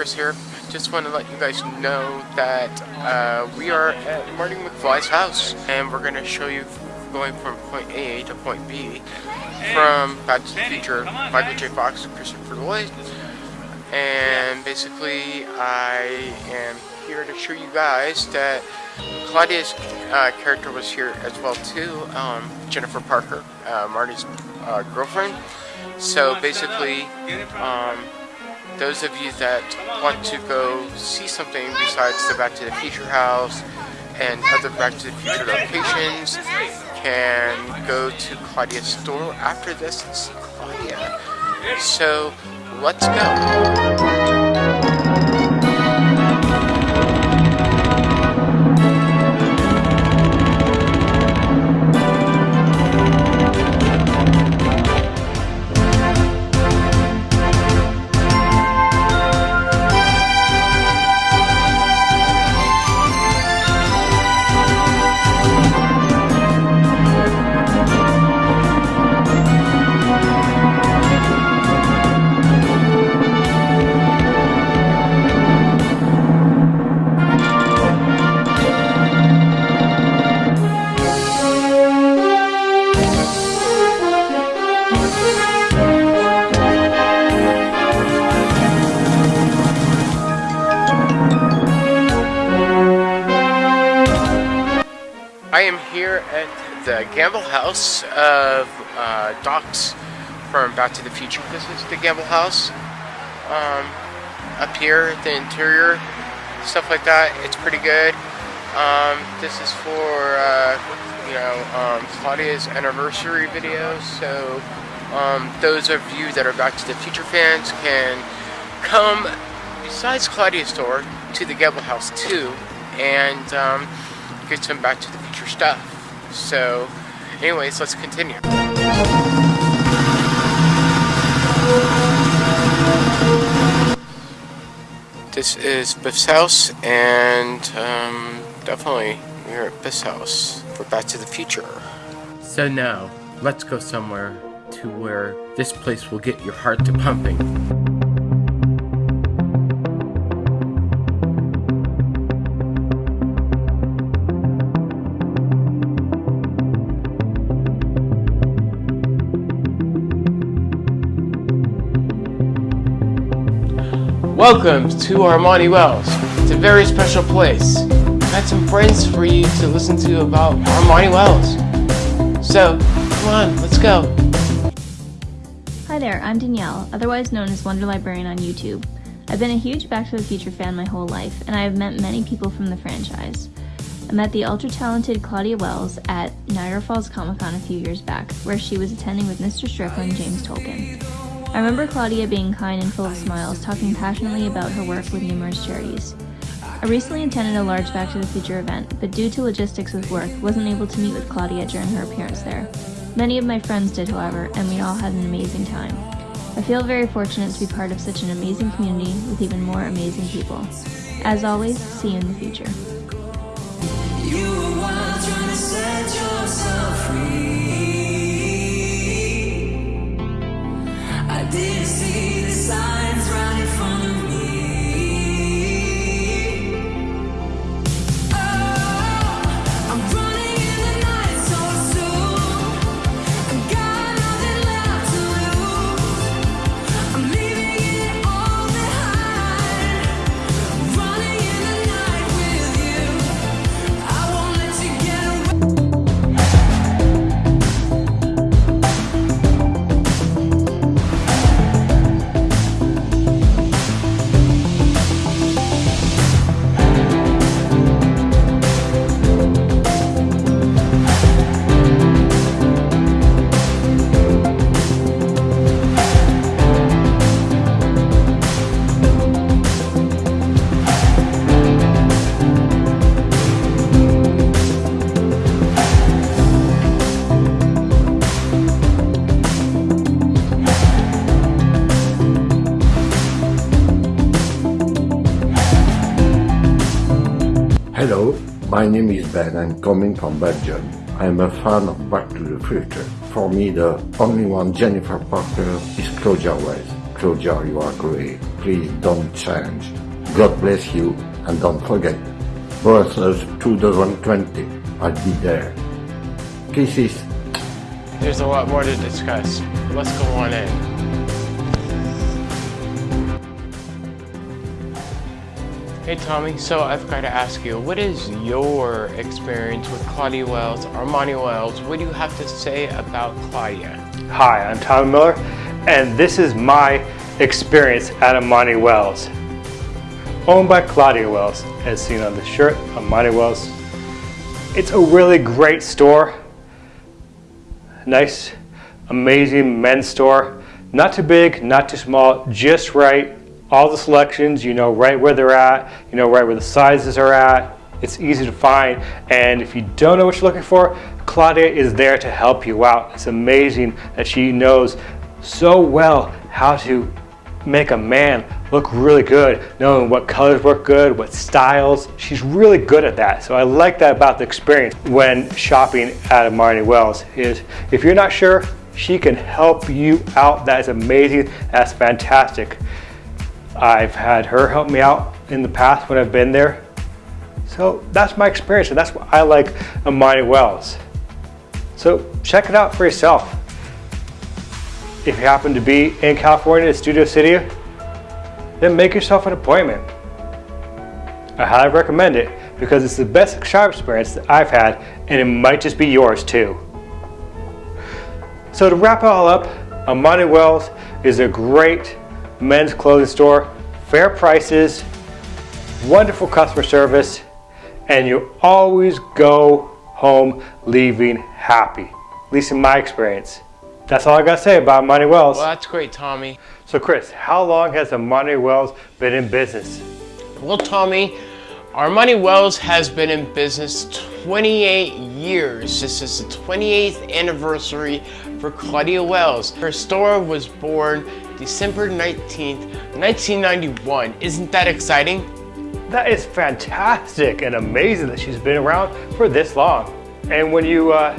Chris here. Just want to let you guys know that uh, we are at Marty McFly's house, and we're going to show you going from point A to point B from Back to the Future, Michael J. Fox and Christopher Lloyd. And basically, I am here to show you guys that Claudia's uh, character was here as well too, um, Jennifer Parker, uh, Marty's uh, girlfriend. So basically, um, those of you that want to go see something besides the Back to the Future house and other Back to the Future locations can go to Claudia's store after this and see Claudia. So let's go. I am here at the Gamble House of uh, Docs from Back to the Future. This is the Gamble House. Um, up here, the interior, stuff like that, it's pretty good. Um, this is for, uh, you know, um, Claudia's anniversary video, so um, those of you that are Back to the Future fans can come, besides Claudia's store, to the Gamble House too, and um, get some Back to the Future stuff. So, anyways, let's continue. This is Biff's house, and um, definitely we're at Biff's house for Back to the Future. So now, let's go somewhere to where this place will get your heart to pumping. Welcome to Armani Wells. It's a very special place. I've had some friends for you to listen to about Armani Wells. So, come on, let's go. Hi there, I'm Danielle, otherwise known as Wonder Librarian on YouTube. I've been a huge Back to the Future fan my whole life, and I have met many people from the franchise. I met the ultra talented Claudia Wells at Niagara Falls Comic Con a few years back, where she was attending with Mr. Strickland, James Tolkan. I remember Claudia being kind and full of smiles, talking passionately about her work with numerous charities. I recently attended a large Back to the Future event, but due to logistics with work, wasn't able to meet with Claudia during her appearance there. Many of my friends did, however, and we all had an amazing time. I feel very fortunate to be part of such an amazing community with even more amazing people. As always, see you in the future. Didn't see my name is Ben. I'm coming from Belgium. I'm a fan of Back to the Future. For me, the only one Jennifer Parker is Claudia Wells. Claudia, you are great. Please don't change. God bless you and don't forget. Brussels 2020. I'll be there. Kisses. There's a lot more to discuss. Let's go on in. Hey Tommy, so I've got to ask you, what is your experience with Claudia Wells, Armani Wells? What do you have to say about Claudia? Hi, I'm Tommy Miller, and this is my experience at Armani Wells. Owned by Claudia Wells, as seen on the shirt, Armani Wells. It's a really great store. Nice, amazing men's store. Not too big, not too small, just right. All the selections, you know right where they're at, you know right where the sizes are at. It's easy to find, and if you don't know what you're looking for, Claudia is there to help you out. It's amazing that she knows so well how to make a man look really good, knowing what colors work good, what styles. She's really good at that. So I like that about the experience when shopping at Armani Wells is if you're not sure, she can help you out. That is amazing. That's fantastic. I've had her help me out in the past when I've been there. So that's my experience and that's why I like Armani Wells. So check it out for yourself. If you happen to be in California, Studio City, then make yourself an appointment. I highly recommend it because it's the best shop experience that I've had and it might just be yours too. So to wrap it all up, Armani Wells is a great men's clothing store, fair prices, wonderful customer service, and you always go home leaving happy. At least in my experience. That's all I gotta say about Armani Wells. Well, that's great, Tommy. So Chris, how long has Armani Wells been in business? Well, Tommy, Armani Wells has been in business 28 years. This is the 28th anniversary for Claudia Wells. Her store was born December 19th, 1991. Isn't that exciting? That is fantastic and amazing that she's been around for this long. And when you uh,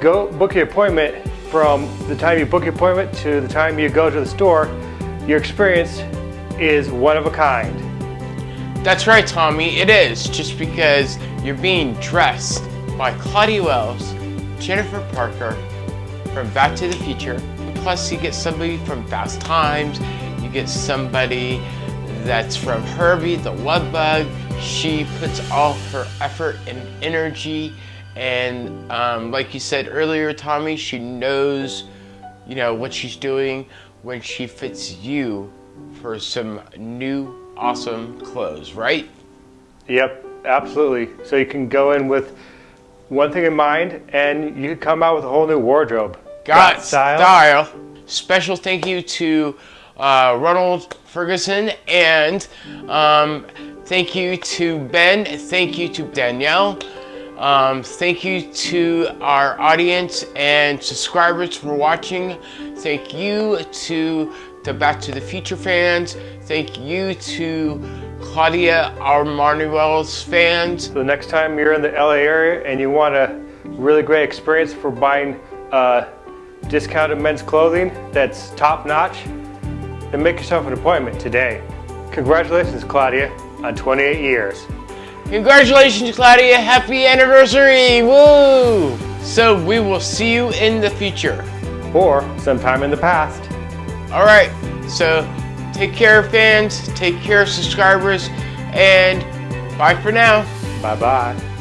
go book your appointment, from the time you book your appointment to the time you go to the store, your experience is one of a kind. That's right, Tommy. It is just because you're being dressed by Claudia Wells, Jennifer Parker from Back to the Future. Plus, you get somebody from Fast Times. You get somebody that's from Herbie the Love Bug. She puts all her effort and energy, and um, like you said earlier, Tommy, she knows, you know, what she's doing when she fits you for some new awesome clothes, right? Yep, absolutely. So you can go in with one thing in mind and you come out with a whole new wardrobe. Got style. Special thank you to uh, Ronald Ferguson and um, thank you to Ben. Thank you to Danielle. Um, thank you to our audience and subscribers for watching. Thank you to the Back to the Future fans. Thank you to Claudia Armani Wells fans. So the next time you're in the LA area and you want a really great experience for buying uh, discounted men's clothing that's top notch, then make yourself an appointment today. Congratulations, Claudia, on 28 years. Congratulations, Claudia. Happy anniversary. Woo! So we will see you in the future. Or sometime in the past. All right. So take care, fans. Take care, subscribers. And bye for now. Bye bye.